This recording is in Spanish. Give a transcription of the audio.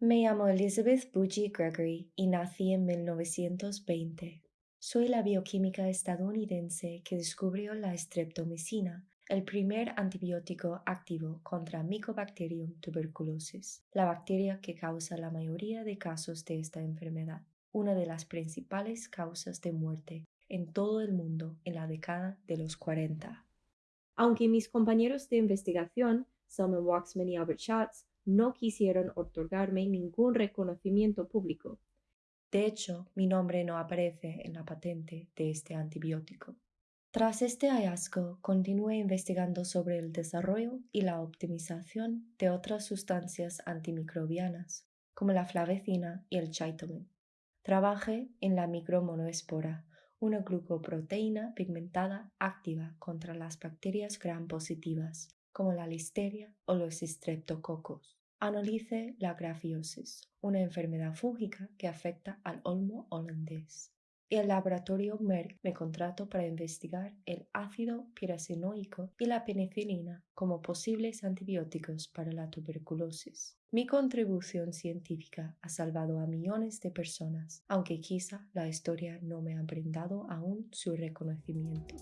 Me llamo Elizabeth Bougie Gregory y nací en 1920. Soy la bioquímica estadounidense que descubrió la streptomicina, el primer antibiótico activo contra Mycobacterium tuberculosis, la bacteria que causa la mayoría de casos de esta enfermedad, una de las principales causas de muerte en todo el mundo en la década de los 40. Aunque mis compañeros de investigación, Selman Waxman y Albert Schatz, no quisieron otorgarme ningún reconocimiento público. De hecho, mi nombre no aparece en la patente de este antibiótico. Tras este hallazgo, continué investigando sobre el desarrollo y la optimización de otras sustancias antimicrobianas, como la flavecina y el chitomen. Trabajé en la micromonoespora, una glucoproteína pigmentada activa contra las bacterias gram positivas, como la listeria o los streptococos. Analice la grafiosis, una enfermedad fúngica que afecta al olmo holandés. Y el laboratorio Merck me contrató para investigar el ácido piracenoico y la penicilina como posibles antibióticos para la tuberculosis. Mi contribución científica ha salvado a millones de personas, aunque quizá la historia no me ha brindado aún su reconocimiento.